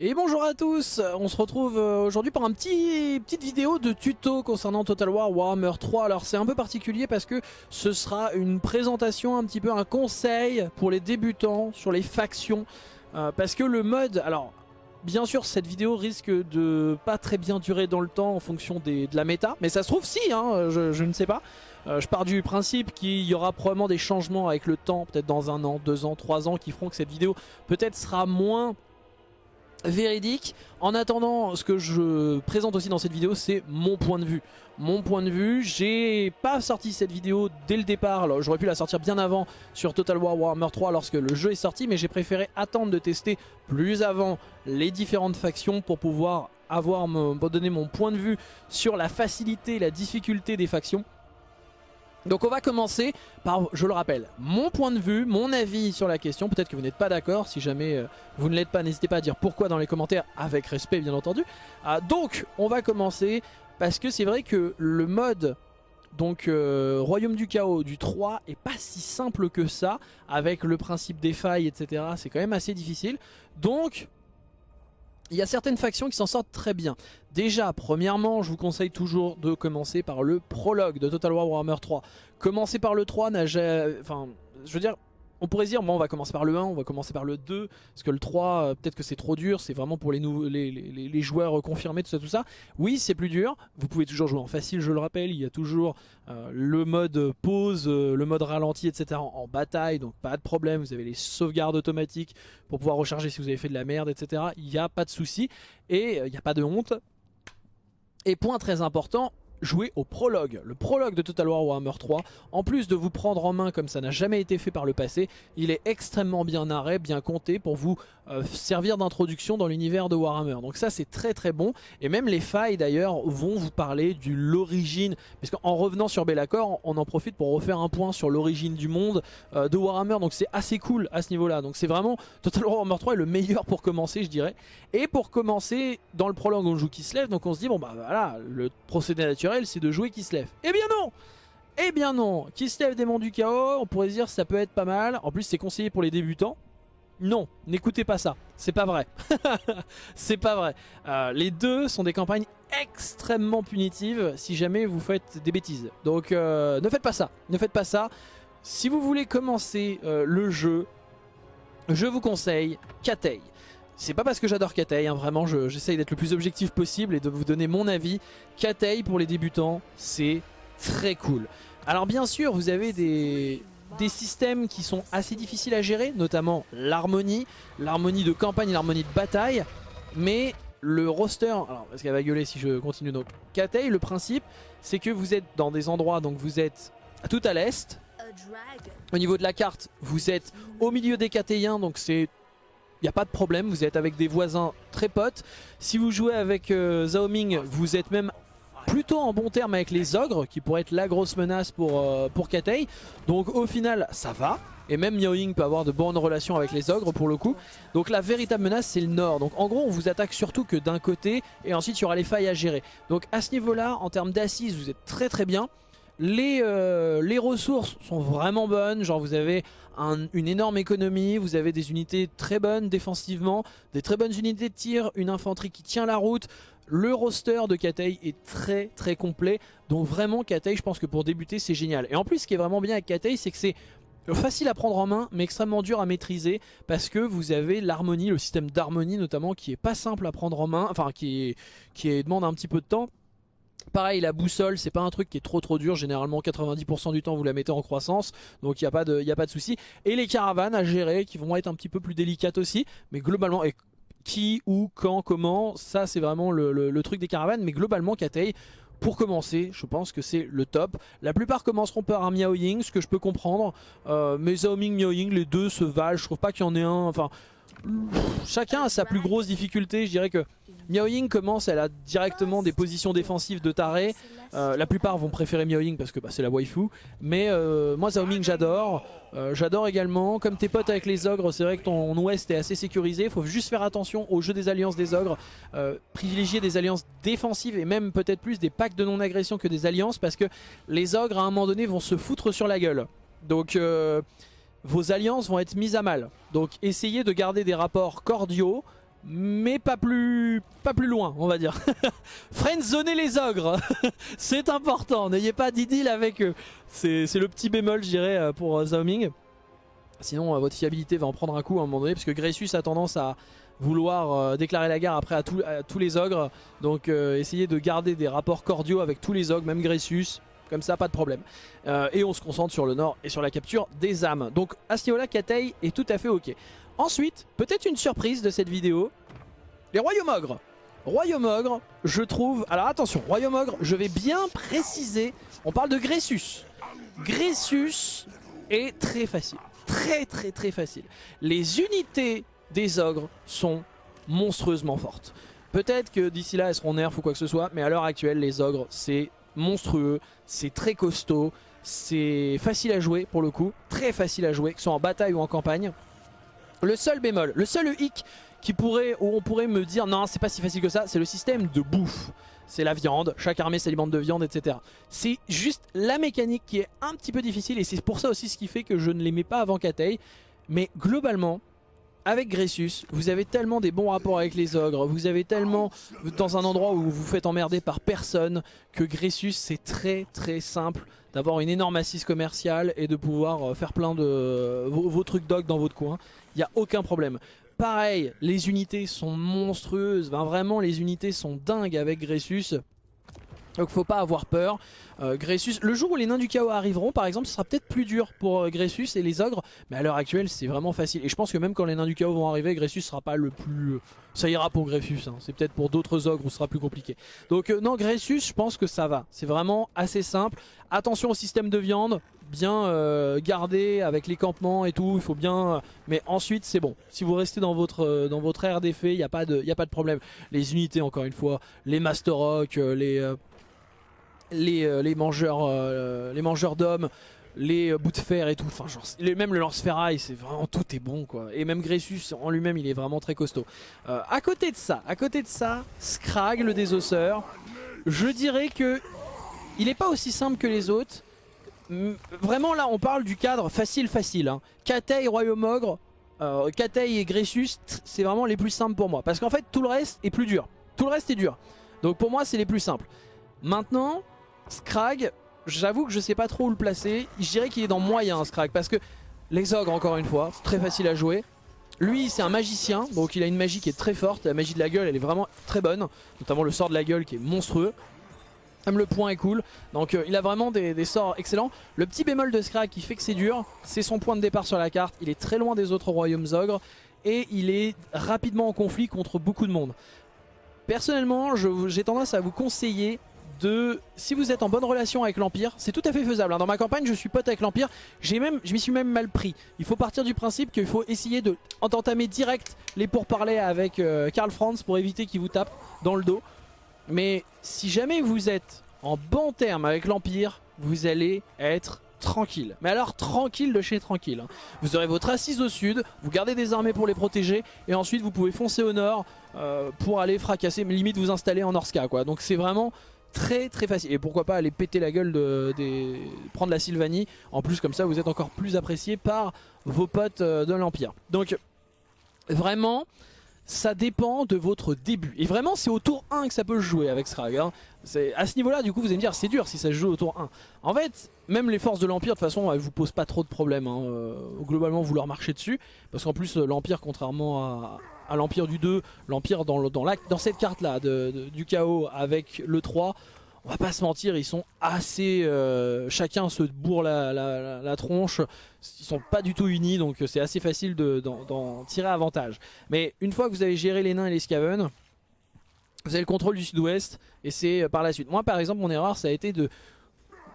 Et bonjour à tous, on se retrouve euh, aujourd'hui pour un petit petite vidéo de tuto concernant Total War Warhammer 3. Alors c'est un peu particulier parce que ce sera une présentation, un petit peu un conseil pour les débutants sur les factions. Euh, parce que le mode, alors bien sûr cette vidéo risque de pas très bien durer dans le temps en fonction de la méta. Mais ça se trouve si, hein, je, je ne sais pas. Euh, je pars du principe qu'il y aura probablement des changements avec le temps, peut-être dans un an, deux ans, trois ans, qui feront que cette vidéo peut-être sera moins véridique. En attendant, ce que je présente aussi dans cette vidéo, c'est mon point de vue. Mon point de vue, j'ai pas sorti cette vidéo dès le départ, j'aurais pu la sortir bien avant sur Total War Warhammer 3 lorsque le jeu est sorti, mais j'ai préféré attendre de tester plus avant les différentes factions pour pouvoir avoir donner mon point de vue sur la facilité la difficulté des factions. Donc on va commencer par, je le rappelle, mon point de vue, mon avis sur la question. Peut-être que vous n'êtes pas d'accord, si jamais euh, vous ne l'êtes pas, n'hésitez pas à dire pourquoi dans les commentaires, avec respect bien entendu. Ah, donc on va commencer parce que c'est vrai que le mode donc euh, Royaume du Chaos du 3 est pas si simple que ça, avec le principe des failles, etc. C'est quand même assez difficile. Donc il y a certaines factions qui s'en sortent très bien. Déjà, premièrement, je vous conseille toujours de commencer par le prologue de Total War Warhammer 3. Commencer par le 3 n'a jamais... Enfin, je veux dire, on pourrait dire, bon, on va commencer par le 1, on va commencer par le 2, parce que le 3, euh, peut-être que c'est trop dur, c'est vraiment pour les, joueurs confirmés, tout ça, tout ça. Oui, c'est plus dur, vous pouvez toujours jouer en facile, je le rappelle, il y a toujours euh, le mode pause, euh, le mode ralenti, etc. En, en, bataille, donc pas de problème, vous avez les sauvegardes automatiques pour pouvoir recharger si vous avez fait de la merde, etc. Il n'y a pas de souci, et il n'y a pas de honte. Et point très important, jouer au prologue. Le prologue de Total War Warhammer 3, en plus de vous prendre en main comme ça n'a jamais été fait par le passé, il est extrêmement bien narré, bien compté pour vous euh, servir d'introduction dans l'univers de Warhammer. Donc ça c'est très très bon. Et même les failles d'ailleurs vont vous parler de l'origine. Parce qu'en revenant sur Bellacore, on en profite pour refaire un point sur l'origine du monde euh, de Warhammer. Donc c'est assez cool à ce niveau-là. Donc c'est vraiment Total War Warhammer 3 est le meilleur pour commencer je dirais. Et pour commencer, dans le prologue on joue qui se lève. Donc on se dit bon bah voilà, le procédé naturel c'est de jouer qui se lève. Eh bien non eh bien non, qui se lève des monts du chaos, on pourrait dire ça peut être pas mal. En plus c'est conseillé pour les débutants. Non, n'écoutez pas ça, c'est pas vrai. c'est pas vrai. Euh, les deux sont des campagnes extrêmement punitives si jamais vous faites des bêtises. Donc euh, ne faites pas ça, ne faites pas ça. Si vous voulez commencer euh, le jeu, je vous conseille Katei. C'est pas parce que j'adore Katei, hein, vraiment j'essaye d'être le plus objectif possible et de vous donner mon avis. Katei pour les débutants, c'est très cool. Alors bien sûr, vous avez des, des systèmes qui sont assez difficiles à gérer, notamment l'harmonie, l'harmonie de campagne et l'harmonie de bataille, mais le roster, alors parce qu'elle va gueuler si je continue donc, Katei, le principe c'est que vous êtes dans des endroits, donc vous êtes tout à l'est, au niveau de la carte vous êtes au milieu des Katéiens, donc c'est il n'y a pas de problème, vous êtes avec des voisins très potes. Si vous jouez avec euh, Zhao Ming, vous êtes même plutôt en bon terme avec les ogres qui pourraient être la grosse menace pour, euh, pour Katei. Donc au final ça va. Et même Miao Ying peut avoir de bonnes relations avec les ogres pour le coup. Donc la véritable menace c'est le nord. Donc en gros on vous attaque surtout que d'un côté et ensuite il y aura les failles à gérer. Donc à ce niveau là en termes d'assises vous êtes très très bien. Les, euh, les, ressources sont vraiment bonnes, genre vous avez un, une énorme économie, vous avez des unités très bonnes défensivement, des très bonnes unités de tir, une infanterie qui tient la route, le roster de Katei est très très complet. Donc vraiment Katei je pense que pour débuter c'est génial. Et en plus ce qui est vraiment bien avec Katei c'est que c'est facile à prendre en main mais extrêmement dur à maîtriser parce que vous avez l'harmonie, le système d'harmonie notamment qui est pas simple à prendre en main, enfin qui, demande un petit peu de temps. Pareil la boussole c'est pas un truc qui est trop trop dur. Généralement 90% du temps vous la mettez en croissance. Donc il n'y a pas de, a pas de souci. Et les caravanes à gérer qui vont être un petit peu plus délicates aussi. Mais globalement et qui, où, quand, comment, ça c'est vraiment le, truc des caravanes, mais globalement Katei, pour commencer, je pense que c'est le top. La plupart commenceront par un Miao Ying, ce que je peux comprendre, euh, mais Zhao Ming, Miao Ying, les deux se valent, je trouve pas qu'il y en ait un, enfin... Chacun a sa plus grosse difficulté, je dirais que Miao Ying commence, elle a directement des positions défensives de taré. Euh, la plupart vont préférer Miao Ying parce que bah, c'est la waifu. Mais euh, moi Zhao Ming j'adore. Euh, j'adore également. Comme tes potes avec les ogres, c'est vrai que ton ouest est assez sécurisé. Il faut juste faire attention au jeu des alliances des ogres. privilégier des alliances défensives et même peut-être plus des packs de non-agression que des alliances. Parce que les ogres à un moment donné vont se foutre sur la gueule. Donc vos alliances vont être mises à mal. Donc essayez de garder des rapports cordiaux mais pas plus, pas plus loin, on va dire. Friendzoner les ogres, c'est important, n'ayez pas d'idylle avec eux. C'est le petit bémol, je dirais, euh, pour euh, Zaoming. Sinon, euh, votre fiabilité va en prendre un coup à un moment donné, parce que Gressus a tendance à vouloir déclarer la guerre après à, tous les ogres. Donc essayez de garder des rapports cordiaux avec tous les ogres, même Gressus. Comme ça, pas de problème. et on se concentre sur le nord et sur la capture des âmes. Donc à ce Katei est tout à fait ok. Ensuite, peut-être une surprise de cette vidéo, les Royaumes Ogres. Royaume Ogre, je trouve... Alors attention, Royaume Ogre, je vais bien préciser, on parle de Gressus. Gressus est très facile, très très très facile. Les unités des ogres sont monstrueusement fortes. Peut-être que d'ici là elles seront nerfs ou quoi que ce soit, mais à l'heure actuelle les ogres c'est monstrueux, c'est très costaud, c'est facile à jouer pour le coup, très facile à jouer, que ce soit en bataille ou en campagne. Le seul bémol, le seul hic qui pourrait, où on pourrait me dire non c'est pas si facile que ça, c'est le système de bouffe. C'est la viande, chaque armée s'alimente de viande, etc. C'est juste la mécanique qui est un petit peu difficile et c'est pour ça aussi ce qui fait que je ne l'aimais pas avant Katei. Mais globalement, avec Gressus, vous avez tellement des bons rapports avec les ogres, vous avez tellement dans un endroit où vous vous faites emmerder par personne, que Gressus c'est très très simple d'avoir une énorme assise commerciale et de pouvoir euh, faire plein de vos, trucs d'og dans votre coin. Il n'y a aucun problème. Pareil, les unités sont monstrueuses, vraiment les unités sont dingues avec Gressus. Donc faut pas avoir peur. Euh, Gressus, le jour où les nains du chaos arriveront par exemple ce sera peut-être plus dur pour euh, Gressus et les ogres mais à l'heure actuelle c'est vraiment facile et je pense que même quand les nains du chaos vont arriver Gressus sera pas le plus... ça ira pour Gressus, hein. c'est peut-être pour d'autres ogres où ce sera plus compliqué. Donc euh, non Gressus je pense que ça va, c'est vraiment assez simple. Attention au système de viande, bien gardé avec les campements et tout, il faut bien... mais ensuite c'est bon, si vous restez dans votre, dans votre air d'effet, il n'y a, pas de, problème. Les unités encore une fois, les Master Rock, les euh, les, mangeurs euh, les mangeurs d'hommes, les euh, bouts de fer et tout, enfin genre, même le lance-ferraille, c'est vraiment tout est bon quoi. Et même Gressus en lui-même, il est vraiment très costaud. à côté de ça, à côté de ça, Scrag le désosseur, je dirais que il est pas aussi simple que les autres. Vraiment là, on parle du cadre facile facile. Hein. Katei, Royaume Ogre, euh, Katei et Gressus, c'est vraiment les plus simples pour moi. Parce qu'en fait, tout le reste est plus dur. Tout le reste est dur. Donc pour moi, c'est les plus simples. Maintenant, Scrag, j'avoue que je sais pas trop où le placer. Je dirais qu'il est dans moyen Scrag parce que les ogres encore une fois, très facile à jouer. Lui c'est un magicien, donc il a une magie qui est très forte. La magie de la gueule elle est vraiment très bonne, notamment le sort de la gueule qui est monstrueux. Même le point est cool, donc euh, il a vraiment des, sorts excellents. Le petit bémol de Scrag qui fait que c'est dur, c'est son point de départ sur la carte. Il est très loin des autres royaumes ogres et il est rapidement en conflit contre beaucoup de monde. Personnellement, j'ai tendance à vous conseiller de si vous êtes en bonne relation avec l'Empire, c'est tout à fait faisable. Hein. Dans ma campagne, je suis pote avec l'Empire, même, je m'y suis même mal pris. Il faut partir du principe qu'il faut essayer de direct les pourparlers avec euh, Karl Franz pour éviter qu'il vous tape dans le dos. Mais si jamais vous êtes en bon terme avec l'Empire, vous allez être tranquille. Mais alors tranquille de chez tranquille. Hein. Vous aurez votre assise au sud, vous gardez des armées pour les protéger, et ensuite vous pouvez foncer au nord euh, pour aller fracasser, limite vous installer en Orska. Quoi. Donc c'est vraiment très très facile. Et pourquoi pas aller péter la gueule de, prendre la Sylvanie. En plus comme ça vous êtes encore plus apprécié par vos potes euh, de l'Empire. Donc vraiment ça dépend de votre début. Et vraiment c'est au tour 1 que ça peut se jouer avec Srag. Hein. À ce niveau là du coup vous allez me dire c'est dur si ça se joue au tour 1. En fait même les forces de l'Empire de toute façon elles vous posent pas trop de problèmes. Hein. Euh, globalement vous leur marchez dessus. Parce qu'en plus l'Empire contrairement à l'Empire du 2, l'Empire dans, dans, cette carte là du chaos avec le 3, on va pas se mentir, ils sont assez... Euh, chacun se bourre la, tronche, ils sont pas du tout unis donc c'est assez facile d'en tirer avantage. Mais une fois que vous avez géré les nains et les scaven, vous avez le contrôle du sud-ouest et c'est par la suite. Moi par exemple mon erreur ça a été de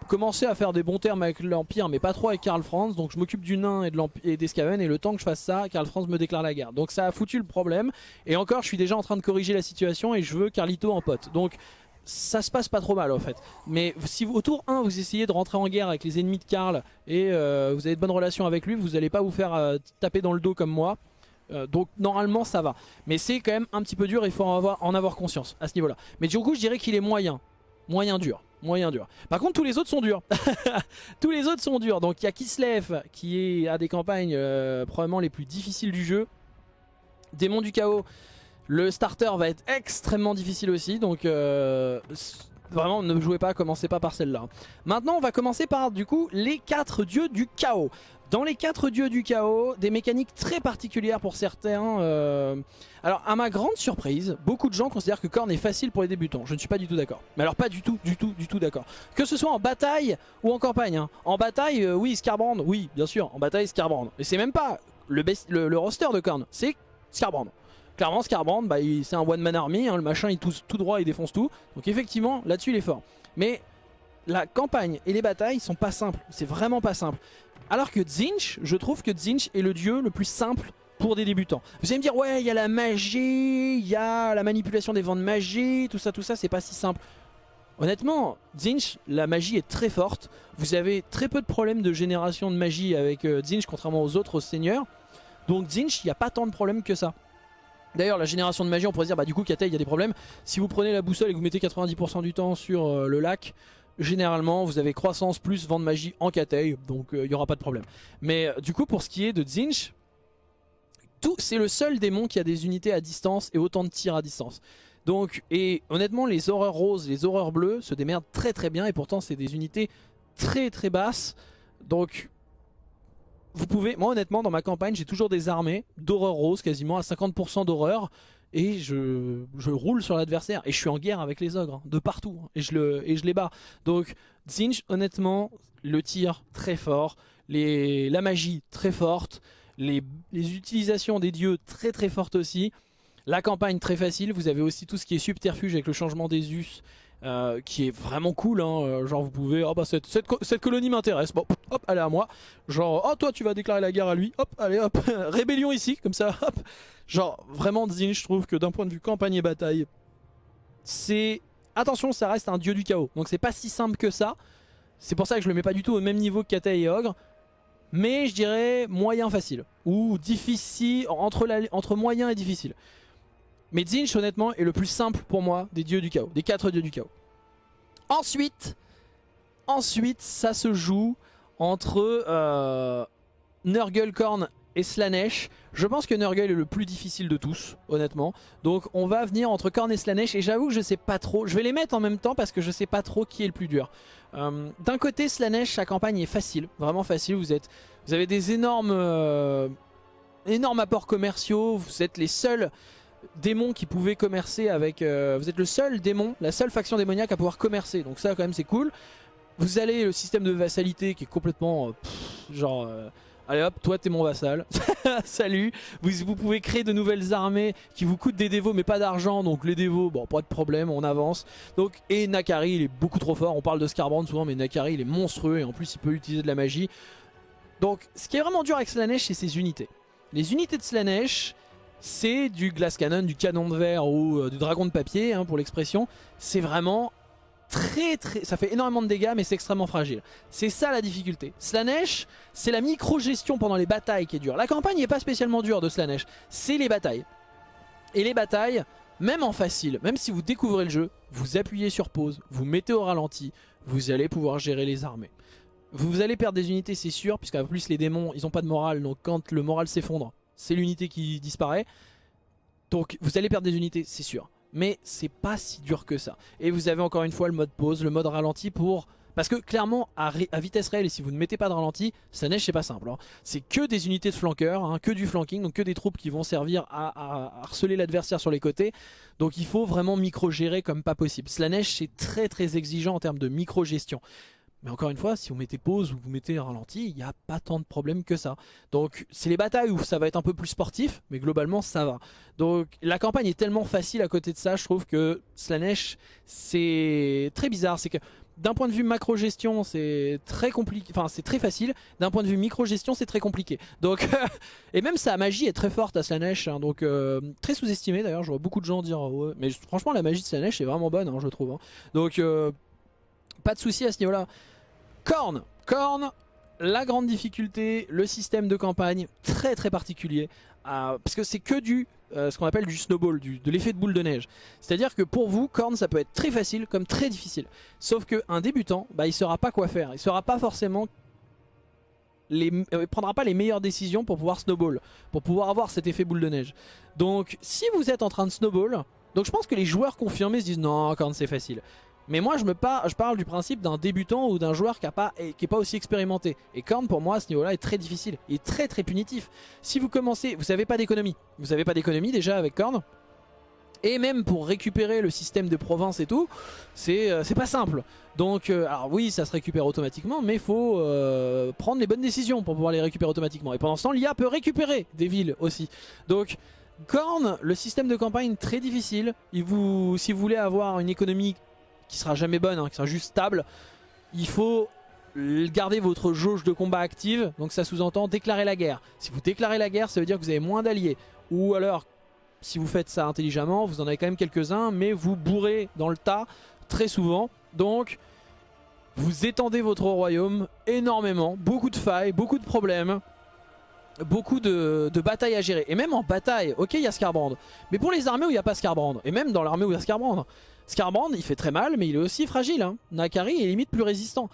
commencer à faire des bons termes avec l'Empire mais pas trop avec Karl Franz donc je m'occupe du nain et, de et des Skaven et le temps que je fasse ça Karl Franz me déclare la guerre. Donc ça a foutu le problème. Et encore je suis déjà en train de corriger la situation et je veux Carlito en pote. Donc ça se passe pas trop mal en fait mais si au tour 1 vous essayez de rentrer en guerre avec les ennemis de Karl et euh, vous avez de bonnes relations avec lui vous n'allez pas vous faire euh, taper dans le dos comme moi euh, donc normalement ça va mais c'est quand même un petit peu dur il faut en avoir, en avoir conscience à ce niveau là mais du coup je dirais qu'il est moyen moyen dur moyen dur. Par contre, tous les autres sont durs. tous les autres sont durs. Donc il y a Kislev qui est à des campagnes probablement les plus difficiles du jeu. Démon du chaos. Le starter va être extrêmement difficile aussi, donc euh, vraiment ne jouez pas, commencez pas par celle-là. Maintenant on va commencer par du coup les 4 dieux du chaos. Dans les 4 dieux du chaos, des mécaniques très particulières pour certains. Euh, alors à ma grande surprise, beaucoup de gens considèrent que Korn est facile pour les débutants. Je ne suis pas du tout d'accord. Mais alors pas du tout, du tout, du tout d'accord. Que ce soit en bataille ou en campagne. hein. En bataille, euh, oui, Scarbrand, oui, bien sûr. En bataille, Scarbrand. Et c'est même pas le, le roster de Korn, c'est Scarbrand. Clairement, Scarbrand, bah, c'est un one-man army, hein, le machin il touche tout droit, il défonce tout. Donc effectivement, là-dessus il est fort. Mais la campagne et les batailles sont pas simples, c'est vraiment pas simple. Alors que Zinch, je trouve que Zinch est le dieu le plus simple pour des débutants. Vous allez me dire, ouais, il y a la magie, il y a la manipulation des vents de magie, tout ça, tout ça, c'est pas si simple. Honnêtement, Zinch, la magie est très forte. Vous avez très peu de problèmes de génération de magie avec euh, Zinch, contrairement aux autres seigneurs. Donc Zinch, il n'y a pas tant de problèmes que ça. D'ailleurs, la génération de magie, on pourrait se dire, bah du coup, Katei, il y a des problèmes. Si vous prenez la boussole et que vous mettez 90% du temps sur euh, le lac, généralement, vous avez croissance plus vent de magie en Katei, donc euh, il n'y aura pas de problème. Mais euh, du coup, pour ce qui est de Zinch, c'est le seul démon qui a des unités à distance et autant de tirs à distance. Donc, et honnêtement, les horreurs roses, les horreurs bleues se démerdent très très bien et pourtant, c'est des unités très très basses. Donc, vous pouvez, moi honnêtement, dans ma campagne, j'ai toujours des armées d'horreurs roses, quasiment à 50% d'horreur. Et je, roule sur l'adversaire. Et je suis en guerre avec les ogres, hein, de partout. hein, et, je les bats. Donc, Zinch, honnêtement, le tir très fort. La magie très forte. Les, les utilisations des dieux très très fortes aussi. La campagne très facile. Vous avez aussi tout ce qui est subterfuge avec le changement des us. Euh, qui est vraiment cool, hein. Euh, genre vous pouvez, oh bah cette, cette, co- cette colonie m'intéresse, bon hop, est à moi, genre oh toi tu vas déclarer la guerre à lui, hop, allez hop, rébellion ici, comme ça, hop, genre vraiment Zinch je trouve que d'un point de vue campagne et bataille, c'est, attention ça reste un dieu du chaos, donc c'est pas si simple que ça, c'est pour ça que je le mets pas du tout au même niveau que Katei et Ogre, mais je dirais moyen facile, ou difficile, entre moyen et difficile. Mais Zinch honnêtement est le plus simple pour moi des dieux du chaos, des quatre dieux du chaos. Ensuite, ensuite ça se joue entre euh, Nurgle, Korn et Slanesh. Je pense que Nurgle est le plus difficile de tous, honnêtement. Donc on va venir entre Korn et Slanesh et j'avoue que je sais pas trop. Je vais les mettre en même temps parce que je sais pas trop qui est le plus dur. Euh, D'un côté Slanesh, sa campagne est facile, vraiment facile. Vous, êtes, vous avez des énormes, euh, énormes apports commerciaux. Vous êtes les seuls démons qui pouvaient commercer avec... euh, vous êtes le seul démon, la seule faction démoniaque à pouvoir commercer. Donc ça quand même c'est cool. Vous allez le système de vassalité qui est complètement... euh, genre... euh, Allez hop, toi t'es mon vassal. Salut. Vous, vous pouvez créer de nouvelles armées qui vous coûtent des dévots mais pas d'argent. Donc les dévots, bon pas de problème, on avance. Donc Et Nakari il est beaucoup trop fort. On parle de Scarbrand souvent mais Nakari il est monstrueux et en plus il peut utiliser de la magie. Donc ce qui est vraiment dur avec Slanesh c'est ses unités. Les unités de Slanesh c'est du glass cannon, du canon de verre ou euh, du dragon de papier hein, pour l'expression. C'est vraiment très très... Ça fait énormément de dégâts mais c'est extrêmement fragile. C'est ça la difficulté. Slanesh, c'est la micro-gestion pendant les batailles qui est dure. La campagne n'est pas spécialement dure de Slanesh, c'est les batailles. Et les batailles, même en facile, même si vous découvrez le jeu, vous appuyez sur pause, vous mettez au ralenti, vous allez pouvoir gérer les armées. Vous allez perdre des unités c'est sûr, puisqu'en plus les démons ils ont pas de morale, donc quand le moral s'effondre, c'est l'unité qui disparaît. Donc vous allez perdre des unités c'est sûr. Mais c'est pas si dur que ça. Et vous avez encore une fois le mode pause, le mode ralenti pour... Parce que clairement, à, vitesse réelle, si vous ne mettez pas de ralenti, ça neige, c'est pas simple. hein. C'est que des unités de flanqueurs, hein, que du flanking, donc que des troupes qui vont servir à harceler l'adversaire sur les côtés. Donc il faut vraiment micro-gérer comme pas possible. Slanesh, c'est très très exigeant en termes de micro-gestion. Mais encore une fois, si vous mettez pause ou vous mettez ralenti, il n'y a pas tant de problèmes que ça. Donc c'est les batailles où ça va être un peu plus sportif, mais globalement ça va. Donc la campagne est tellement facile à côté de ça, je trouve que Slanesh, c'est très bizarre. C'est que d'un point de vue macro-gestion, c'est très compliqué, enfin c'est très facile. D'un point de vue micro-gestion, c'est très compliqué. Donc et même sa magie est très forte à Slanesh, hein, donc euh, très sous-estimée d'ailleurs. Je vois beaucoup de gens dire, ouais. mais franchement la magie de Slanesh est vraiment bonne, hein, je trouve. hein. Donc euh, pas de souci à ce niveau-là. Korn, Korn, la grande difficulté, le système de campagne très très particulier, euh, parce que c'est que du euh, ce qu'on appelle du snowball, du, de l'effet de boule de neige. C'est-à-dire que pour vous, Korn ça peut être très facile comme très difficile. Sauf qu'un débutant, bah, il saura pas quoi faire, il saura pas forcément les, euh, prendra pas les meilleures décisions pour pouvoir snowball, pour pouvoir avoir cet effet boule de neige. Donc si vous êtes en train de snowball, donc je pense que les joueurs confirmés se disent non, quand c'est facile. Mais moi je, me je parle du principe d'un débutant ou d'un joueur qui n'est pas, est aussi expérimenté. Et Korn pour moi à ce niveau là est très difficile, et très très punitif. Si vous commencez, vous n'avez pas d'économie, vous n'avez pas d'économie déjà avec Korn, et même pour récupérer le système de province et tout, c'est euh, pas simple. Donc, euh, alors oui, ça se récupère automatiquement, mais il faut euh, prendre les bonnes décisions pour pouvoir les récupérer automatiquement. Et pendant ce temps, l'IA peut récupérer des villes aussi. Donc, Korn, le système de campagne très difficile. Il si vous voulez avoir une économie qui sera jamais bonne, hein, qui sera juste stable, il faut garder votre jauge de combat active. Donc ça sous-entend déclarer la guerre. Si vous déclarez la guerre, ça veut dire que vous avez moins d'alliés. Ou alors si vous faites ça intelligemment, vous en avez quand même quelques-uns, mais vous bourrez dans le tas très souvent. Donc, vous étendez votre royaume énormément, beaucoup de failles, beaucoup de problèmes, beaucoup de, batailles à gérer. Et même en bataille, ok, il y a Scarbrand, mais pour les armées où il n'y a pas Scarbrand, et même dans l'armée où il y a Scarbrand, Scarbrand, il fait très mal, mais il est aussi fragile. Hein. Nakari est limite plus résistant.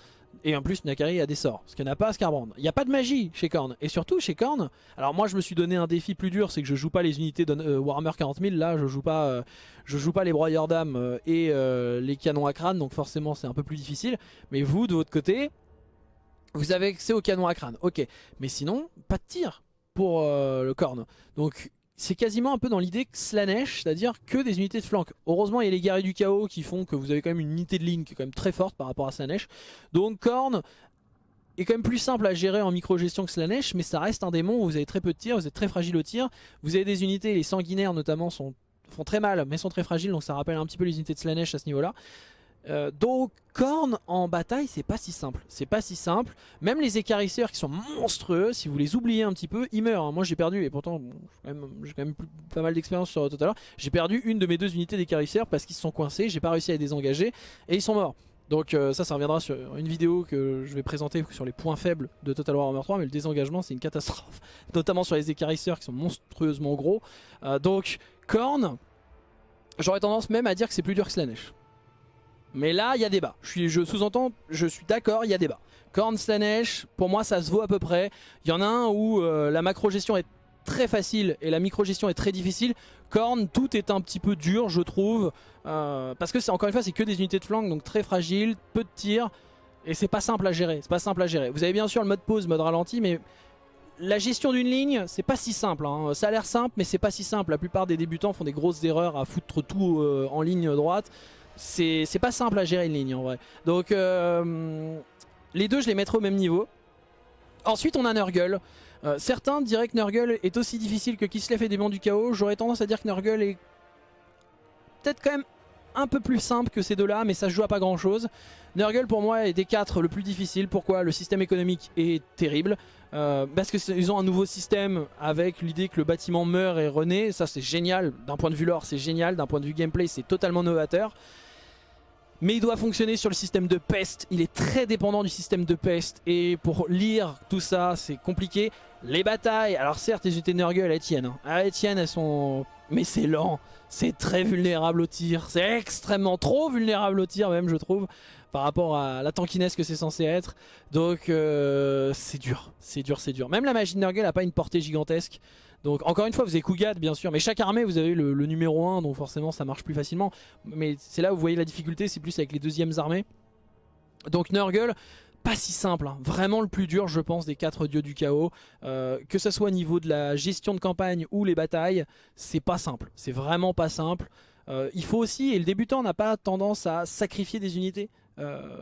Et en plus, Nakari a des sorts, ce qu'il n'a pas Scarbrand. Il n'y a pas de magie chez Korn. Et surtout, chez Korn, alors moi je me suis donné un défi plus dur, c'est que je joue pas les unités de euh, Warhammer 40 000. Là, je joue pas, euh, je joue pas les broyeurs d'âme euh, et les canons à crâne, donc forcément c'est un peu plus difficile. Mais vous, de votre côté, vous avez accès aux canons à crâne. Ok, mais sinon, pas de tir pour le Korn. Donc c'est quasiment un peu dans l'idée que Slanesh, c'est-à-dire que des unités de flanc. Heureusement, il y a les guerriers du chaos qui font que vous avez quand même une unité de ligne qui est quand même très forte par rapport à Slanesh. Donc Korn est quand même plus simple à gérer en micro-gestion que Slanesh, mais ça reste un démon où vous avez très peu de tir, vous êtes très fragile au tir. Vous avez des unités, les sanguinaires notamment, font très mal, mais sont très fragiles, donc ça rappelle un petit peu les unités de Slanesh à ce niveau-là. Euh, donc Korn en bataille c'est pas si simple, c'est pas si simple, même les écarisseurs qui sont monstrueux, si vous les oubliez un petit peu, ils meurent, hein. moi j'ai perdu, et pourtant j'ai quand même, pas mal d'expérience sur tout à j'ai perdu une de mes deux unités d'écarisseurs parce qu'ils se sont coincés, j'ai pas réussi à les désengager, et ils sont morts. Donc euh, ça, ça reviendra sur une vidéo que je vais présenter sur les points faibles de Total War Warhammer 3, mais le désengagement c'est une catastrophe, notamment sur les écarisseurs qui sont monstrueusement gros. Euh, donc Korn, j'aurais tendance même à dire que c'est plus dur que Slanesh. Mais là, il y a débat. Je, je sous-entends, je suis d'accord, il y a débat. Korn Slanesh, pour moi, ça se vaut à peu près. Il y en a un où euh, la macro-gestion est très facile et la micro-gestion est très difficile. Korn, tout est un petit peu dur, je trouve. Euh, parce que, encore une fois, c'est que des unités de flanc, donc très fragile, peu de tirs. Et c'est pas simple à gérer, c'est pas simple à gérer. Vous avez bien sûr le mode pause, mode ralenti, mais la gestion d'une ligne, c'est pas si simple. Hein. Ça a l'air simple, mais c'est pas si simple. La plupart des débutants font des grosses erreurs à foutre tout euh, en ligne droite c'est pas simple à gérer une ligne en vrai. Donc euh, les deux je les mettrai au même niveau. Ensuite on a Nurgle. Euh, certains diraient que Nurgle est aussi difficile que Kislev et Démon du Chaos. J'aurais tendance à dire que Nurgle est peut-être quand même un peu plus simple que ces deux-là, mais ça se joue à pas grand-chose. Nurgle pour moi est des quatre le plus difficile. Pourquoi? Le système économique est terrible. Euh, parce qu'ils ont un nouveau système avec l'idée que le bâtiment meurt et renaît. Ça c'est génial. D'un point de vue lore c'est génial. D'un point de vue gameplay c'est totalement novateur mais il doit fonctionner sur le système de peste. Il est très dépendant du système de peste et pour lire tout ça, c'est compliqué. Les batailles, alors certes, les unités Nurgle, elles tiennent. Hein. Ah, elles tiennent, elles sont... Mais c'est lent, c'est très vulnérable au tir, c'est extrêmement trop vulnérable au tir même, je trouve, par rapport à la tankiness que c'est censé être. Donc, euh, c'est dur, c'est dur, c'est dur. Même la magie de Nurgle n'a pas une portée gigantesque. Donc encore une fois vous avez Kugat bien sûr mais chaque armée vous avez le, numéro 1 donc forcément ça marche plus facilement mais c'est là où vous voyez la difficulté c'est plus avec les deuxièmes armées donc Nurgle pas si simple, hein. vraiment le plus dur je pense des quatre dieux du chaos euh, que ce soit au niveau de la gestion de campagne ou les batailles c'est pas simple, c'est vraiment pas simple euh, il faut aussi, et le débutant n'a pas tendance à sacrifier des unités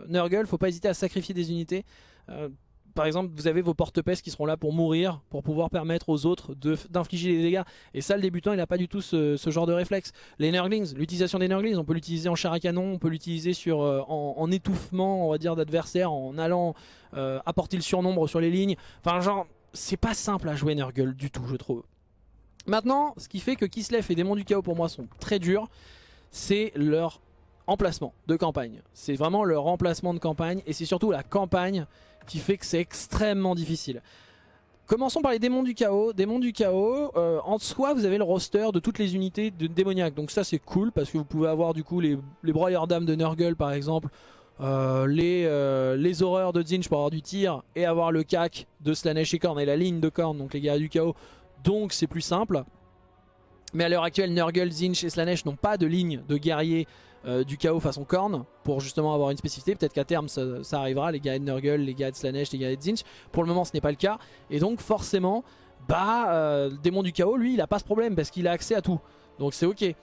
Nurgle, faut pas hésiter à sacrifier des unités euh, par exemple, vous avez vos porte-pèces qui seront là pour mourir, pour pouvoir permettre aux autres d'infliger des dégâts. Et ça, le débutant, il n'a pas du tout ce, genre de réflexe. Les Nurglings, l'utilisation des Nurglings, on peut l'utiliser en char à canon, on peut l'utiliser euh, en, étouffement, on va dire, d'adversaires, en allant euh, apporter le surnombre sur les lignes. Enfin, genre, c'est pas simple à jouer Nurgle du tout, je trouve. Maintenant, ce qui fait que Kislev et Démons du Chaos, pour moi, sont très durs, c'est leur emplacement de campagne. C'est vraiment leur emplacement de campagne, et c'est surtout la campagne qui fait que c'est extrêmement difficile. Commençons par les démons du chaos. Démons du chaos, euh, en soi vous avez le roster de toutes les unités de démoniaques. Donc ça c'est cool parce que vous pouvez avoir du coup les, broyeurs d'âmes de Nurgle par exemple. euh, les, euh, les horreurs de Zinch pour avoir du tir et avoir le cac de Slanesh et Korn et la ligne de Korn, donc les guerriers du chaos. Donc c'est plus simple. Mais à l'heure actuelle, Nurgle, Zinch et Slanesh n'ont pas de ligne de guerrier euh, du chaos façon Korn pour justement avoir une spécificité. Peut-être qu'à terme ça, arrivera, les guerriers de Nurgle, les guerriers de Slanesh, les guerriers de Zinch. Pour le moment ce n'est pas le cas. Et donc forcément, bah, le démon du chaos, lui, il a pas ce problème parce qu'il a accès à tout. Donc c'est ok.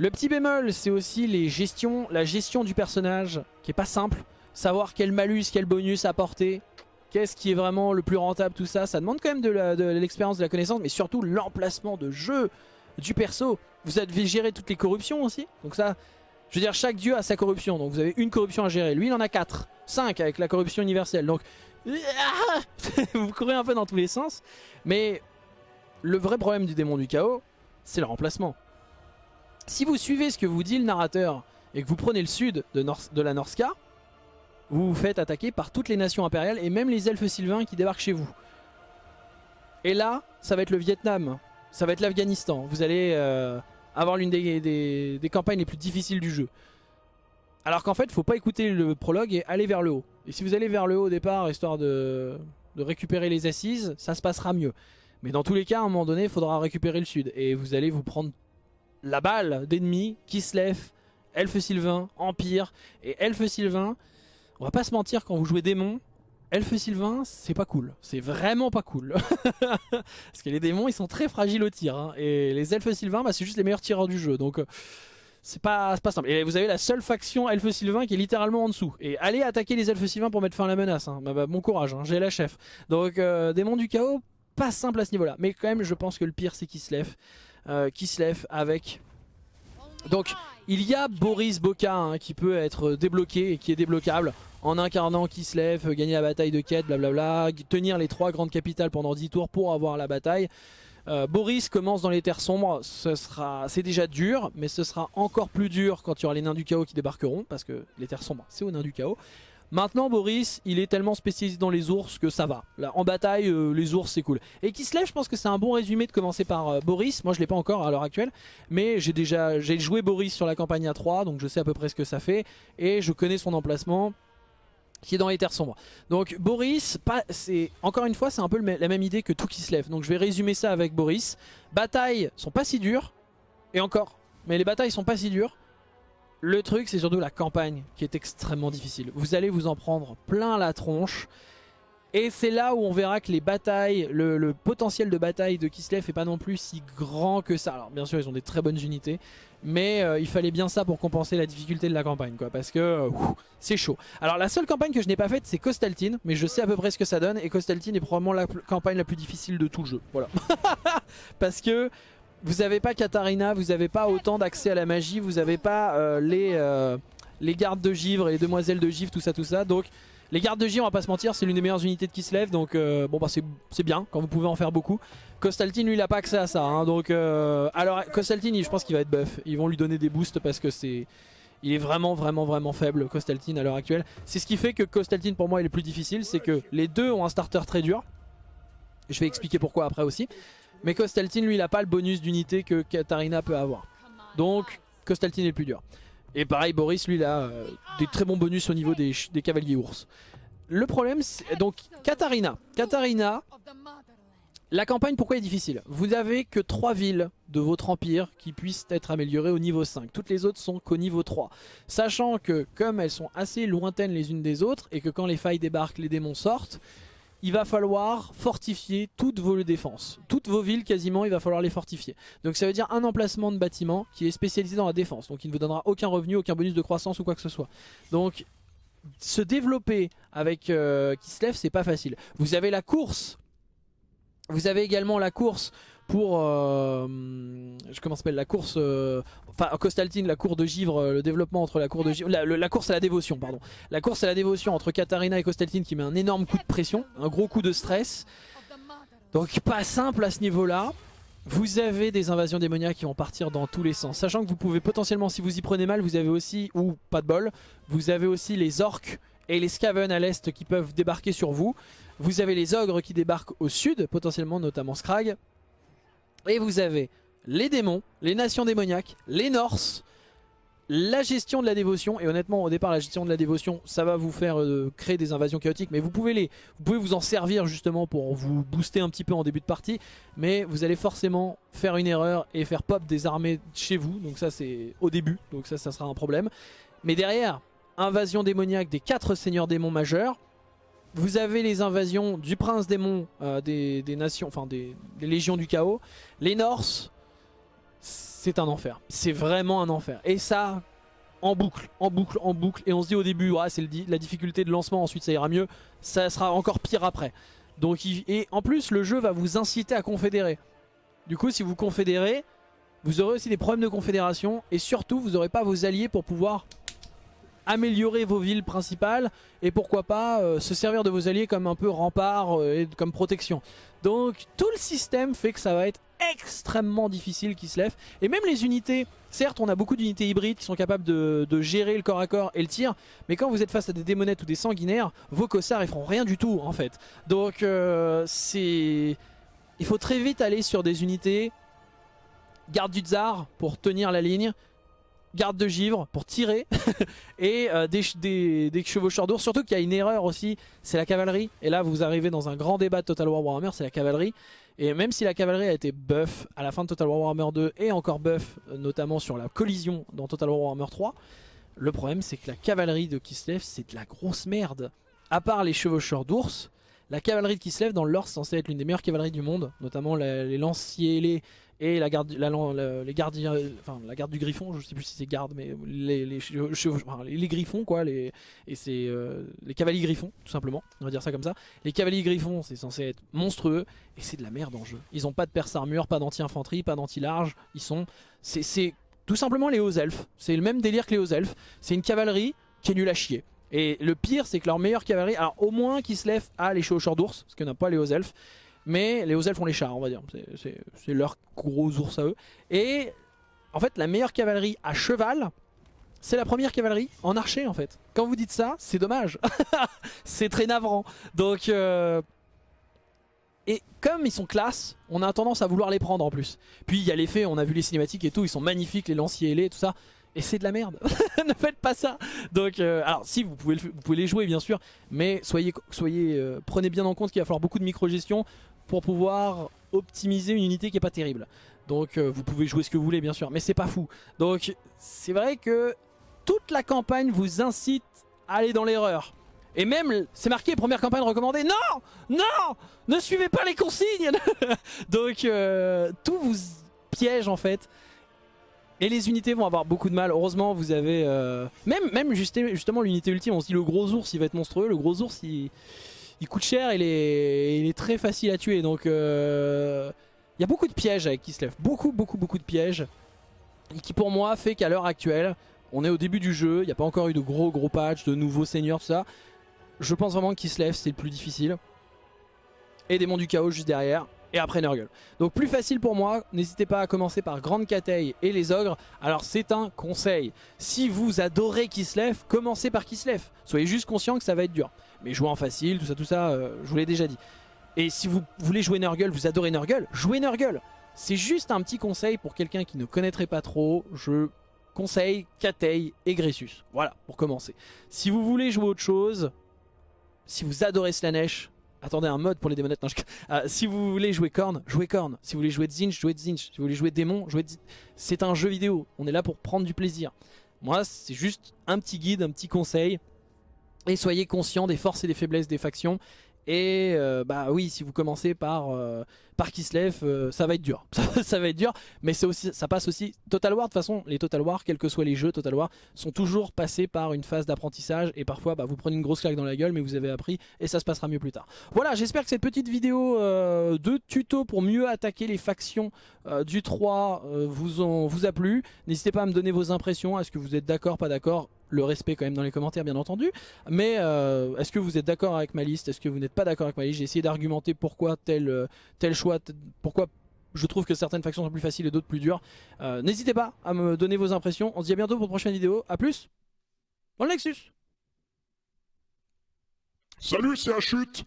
Le petit bémol, c'est aussi la gestion du personnage qui est pas simple. Savoir quel malus, quel bonus apporter, qu'est-ce qui est vraiment le plus rentable, tout ça. Ça demande quand même de l'expérience, de, la connaissance, mais surtout l'emplacement de jeu du perso. Vous devez gérer toutes les corruptions aussi. Donc ça, je veux dire, chaque dieu a sa corruption. Donc vous avez une corruption à gérer. Lui, il en a 4. 5 avec la corruption universelle. Donc vous courez un peu dans tous les sens. Mais le vrai problème du démon du chaos, c'est le remplacement. Si vous suivez ce que vous dit le narrateur et que vous prenez le sud de, la Norska, vous vous faites attaquer par toutes les nations impériales et même les elfes sylvains qui débarquent chez vous. Et là, ça va être le Vietnam, ça va être l'Afghanistan. Vous allez euh, avoir l'une des, campagnes les plus difficiles du jeu. Alors qu'en fait, faut pas écouter le prologue et aller vers le haut. Et si vous allez vers le haut au départ, histoire de, de récupérer les assises, ça se passera mieux. Mais dans tous les cas, à un moment donné, il faudra récupérer le sud. Et vous allez vous prendre la balle d'ennemis, Kislev, Elfe Sylvain, Empire. Et Elfe Sylvain, on va pas se mentir, quand vous jouez démon, Elfe Sylvain, c'est pas cool. C'est vraiment pas cool. Parce que les démons, ils sont très fragiles au tir. Hein. Et les Elfes Sylvains, bah, c'est juste les meilleurs tireurs du jeu. Donc... Euh, c'est pas, pas simple. Et vous avez la seule faction Elfe Sylvain qui est littéralement en dessous. Et allez attaquer les Elfes Sylvains pour mettre fin à la menace. Hein. Bah, bah, bon courage, hein. j'ai la chef. Donc euh, Démon du Chaos, pas simple à ce niveau-là. Mais quand même, je pense que le pire, c'est Kislev euh, lève avec... Donc il y a Boris Boka hein, qui peut être débloqué et qui est débloquable en incarnant Kislev, gagner la bataille de quête, blablabla, tenir les trois grandes capitales pendant 10 tours pour avoir la bataille. Euh, Boris commence dans les terres sombres, c'est déjà dur, mais ce sera encore plus dur quand il y aura les nains du chaos qui débarqueront, parce que les terres sombres, c'est aux nains du chaos. Maintenant Boris il est tellement spécialisé dans les ours que ça va. En bataille euh, les ours c'est cool. Et Kislev je pense que c'est un bon résumé de commencer par euh, Boris. Moi je l'ai pas encore à l'heure actuelle. Mais j'ai déjà joué Boris sur la campagne à 3 donc je sais à peu près ce que ça fait. Et je connais son emplacement qui est dans les terres sombres. Donc Boris, encore une fois c'est un peu la même idée que tout Kislev. Donc je vais résumer ça avec Boris. Batailles sont pas si dures. Et encore. Mais les batailles sont pas si dures. Le truc, c'est surtout la campagne qui est extrêmement difficile. Vous allez vous en prendre plein la tronche. Et c'est là où on verra que les batailles, le, potentiel de bataille de Kislev est pas non plus si grand que ça. Alors bien sûr, ils ont des très bonnes unités. Mais euh, il fallait bien ça pour compenser la difficulté de la campagne. quoi, Parce que euh, c'est chaud. Alors la seule campagne que je n'ai pas faite, c'est Costaltine. Mais je sais à peu près ce que ça donne. Et Costaltine est probablement la campagne la plus difficile de tout le jeu. Voilà. Parce que vous n'avez pas Katarina, vous n'avez pas autant d'accès à la magie, vous n'avez pas euh, les, les gardes de givre et les demoiselles de givre, tout ça, tout ça. Donc les gardes de givre, on va pas se mentir, c'est l'une des meilleures unités de qui se lève, donc euh, bon bah c'est bien quand vous pouvez en faire beaucoup. Costaltine lui il a pas accès à ça, hein, donc alors Costaltine je pense qu'il va être buff, ils vont lui donner des boosts parce que c'est... Il est vraiment vraiment vraiment faible Costaltine à l'heure actuelle. C'est ce qui fait que Costaltine pour moi est le plus difficile, c'est que les deux ont un starter très dur. Je vais expliquer pourquoi après aussi. Mais Costaltine, lui, il n'a pas le bonus d'unité que Katarina peut avoir. Donc, Costaltine est plus dur. Et pareil, Boris, lui, a euh, des très bons bonus au niveau des, cavaliers ours. Le problème, c'est... Donc, Katarina. Katarina, la campagne, pourquoi est difficile? Vous n'avez que 3 villes de votre empire qui puissent être améliorées au niveau 5. Toutes les autres sont qu'au niveau 3. Sachant que, comme elles sont assez lointaines les unes des autres, et que quand les failles débarquent, les démons sortent, il va falloir fortifier toutes vos défenses. Toutes vos villes quasiment, il va falloir les fortifier. Donc ça veut dire un emplacement de bâtiment qui est spécialisé dans la défense. Donc il ne vous donnera aucun revenu, aucun bonus de croissance ou quoi que ce soit. Donc se développer avec euh, Kislev, c'est pas facile. Vous avez la course. Vous avez également la course pour, euh, la course, euh, enfin Costaltine, la cour de givre, euh, le développement entre la cour de givre, la, course à la dévotion, pardon. La course à la dévotion entre Katarina et Costaltine qui met un énorme coup de pression, un gros coup de stress. Donc pas simple à ce niveau-là. Vous avez des invasions démoniaques qui vont partir dans tous les sens. Sachant que vous pouvez potentiellement, si vous y prenez mal, vous avez aussi, ou pas de bol, vous avez aussi les orques et les Skaven à l'est qui peuvent débarquer sur vous. Vous avez les ogres qui débarquent au sud, potentiellement notamment Scrag. Et vous avez les démons, les nations démoniaques, les Norse, la gestion de la dévotion, et honnêtement au départ la gestion de la dévotion ça va vous faire euh, créer des invasions chaotiques. Mais vous pouvez, les, vous pouvez vous en servir justement pour vous booster un petit peu en début de partie. Mais vous allez forcément faire une erreur et faire pop des armées chez vous. Donc ça c'est au début. Donc ça ça sera un problème. Mais derrière invasion démoniaque des quatre seigneurs démons majeurs vous avez les invasions du prince démon euh, des, nations, enfin des, des légions du chaos les Norse c'est un enfer. C'est vraiment un enfer. Et ça, en boucle, en boucle, en boucle. Et on se dit au début, c'est la difficulté de lancement, ensuite ça ira mieux. Ça sera encore pire après. Donc, et en plus, le jeu va vous inciter à confédérer. Du coup, si vous confédérez, vous aurez aussi des problèmes de confédération. Et surtout, vous n'aurez pas vos alliés pour pouvoir améliorer vos villes principales. Et pourquoi pas euh, se servir de vos alliés comme un peu rempart euh, et comme protection. Donc, tout le système fait que ça va être extrêmement difficile qui se lève. Et même les unités, certes on a beaucoup d'unités hybrides qui sont capables de, gérer le corps à corps et le tir, mais quand vous êtes face à des démonettes ou des sanguinaires, vos cossards ils feront rien du tout en fait. Donc euh, c'est... Il faut très vite aller sur des unités garde du tsar pour tenir la ligne, garde de givre pour tirer et euh, des, chevaucheurs d'ours. Surtout qu'il y a une erreur aussi, c'est la cavalerie. Et là vous arrivez dans un grand débat de Total War Warhammer, c'est la cavalerie. Et même si la cavalerie a été buff à la fin de Total War Warhammer 2 et encore buff euh, notamment sur la collision dans Total War Warhammer 3, le problème c'est que la cavalerie de Kislev c'est de la grosse merde. À part les chevaucheurs d'ours, la cavalerie de Kislev dans le lore c'est censé être l'une des meilleures cavaleries du monde, notamment les lanciers ailés et la garde, les gardiens, enfin la garde du griffon, je sais plus si c'est garde, mais les, les, griffons quoi, les, et c'est euh, les cavaliers griffons tout simplement, on va dire ça comme ça. Les cavaliers griffons c'est censé être monstrueux et c'est de la merde en jeu. Ils ont pas de perce armure, pas d'anti-infanterie, pas d'anti-large, ils sont, c'est tout simplement les hauts elfes, c'est le même délire que les hauts elfes, c'est une cavalerie qui est nulle à chier. Et le pire c'est que leur meilleure cavalerie, alors au moins qui se lève à les chevaucheurs d'ours, parce qu'on n'a pas les hauts elfes, mais les hauts elfes font les chars, on va dire. C'est leur gros ours à eux. Et en fait, la meilleure cavalerie à cheval, c'est la première cavalerie en archer en fait. Quand vous dites ça, c'est dommage. c'est très navrant. Donc... Euh, et comme ils sont classe, on a tendance à vouloir les prendre en plus. Puis il y a l'effet, on a vu les cinématiques et tout, ils sont magnifiques, les lanciers ailés, tout ça. Et c'est de la merde. ne faites pas ça. Donc, euh, alors si vous pouvez, vous pouvez les jouer bien sûr, mais soyez, soyez, euh, prenez bien en compte qu'il va falloir beaucoup de micro-gestion pour pouvoir optimiser une unité qui est pas terrible. Donc euh, vous pouvez jouer ce que vous voulez bien sûr, mais c'est pas fou. Donc c'est vrai que toute la campagne vous incite à aller dans l'erreur. Et même, c'est marqué première campagne recommandée. Non Non Ne suivez pas les consignes Donc euh, tout vous piège en fait. Et les unités vont avoir beaucoup de mal. Heureusement, vous avez... Euh, même, même justement l'unité ultime, on se dit le gros ours il va être monstrueux. Le gros ours il il coûte cher, il est, il est très facile à tuer. Donc euh, il y a beaucoup de pièges avec Kislev. Beaucoup, beaucoup, beaucoup de pièges. Et qui pour moi fait qu'à l'heure actuelle, on est au début du jeu. Il n'y a pas encore eu de gros, gros patchs, de nouveaux seigneurs, tout ça. Je pense vraiment que Kislev c'est le plus difficile. Et Démon du Chaos juste derrière et après Nurgle. Donc plus facile pour moi, n'hésitez pas à commencer par Grande Cateille et les Ogres. Alors c'est un conseil, si vous adorez Kislev, commencez par Kislev. Soyez juste conscient que ça va être dur. Mais jouez en facile, tout ça, tout ça, euh, je vous l'ai déjà dit. Et si vous voulez jouer Nurgle, vous adorez Nurgle, jouez Nurgle. C'est juste un petit conseil pour quelqu'un qui ne connaîtrait pas trop. Je conseille Cateille et Gressus. Voilà, pour commencer. Si vous voulez jouer autre chose, si vous adorez Slanesh, Attendez un mode pour les démonettes. Ah, si vous voulez jouer Korn, jouez Korn. Si vous voulez jouer Zinch, jouez Zinch. Si vous voulez jouer Démon, jouez C'est un jeu vidéo. On est là pour prendre du plaisir. Moi, c'est juste un petit guide, un petit conseil. Et soyez conscient des forces et des faiblesses des factions. Et euh, bah oui, si vous commencez par, euh, par Kislev, euh, ça va être dur. ça, va être dur, mais aussi, ça passe aussi... Total War, de toute façon, les Total War, quels que soient les jeux Total War, sont toujours passés par une phase d'apprentissage. Et parfois, bah, vous prenez une grosse claque dans la gueule, mais vous avez appris et ça se passera mieux plus tard. Voilà, j'espère que cette petite vidéo de tuto pour mieux attaquer les factions du 3 vous, ont, vous a plu. N'hésitez pas à me donner vos impressions. Est-ce que vous êtes d'accord, pas d'accord? Le respect quand même dans les commentaires bien entendu. Mais euh, est-ce que vous êtes d'accord avec ma liste? Est-ce que vous n'êtes pas d'accord avec ma liste? J'ai essayé d'argumenter pourquoi euh, tel choix, pourquoi je trouve que certaines factions sont plus faciles et d'autres plus dures. Euh, n'hésitez pas à me donner vos impressions. On se dit à bientôt pour une prochaine vidéo. A plus dans le Nexus Salut, c'est chute.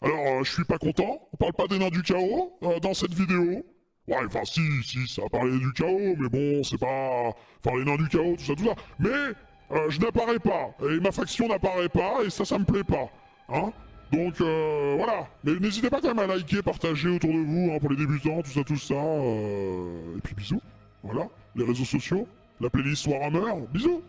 Alors, je suis pas content. On parle pas des nains du chaos dans cette vidéo. Ouais, enfin si, si, ça a parlé du chaos, mais bon, c'est pas... Enfin, les nains du chaos, tout ça, tout ça. Mais, euh, je n'apparais pas, et ma faction n'apparaît pas, et ça, ça me plaît pas. Hein? Donc, euh, voilà. Mais n'hésitez pas quand même à liker, partager autour de vous, hein, pour les débutants, tout ça, tout ça. euh, Et puis bisous. Voilà, les réseaux sociaux, la playlist Warhammer, bisous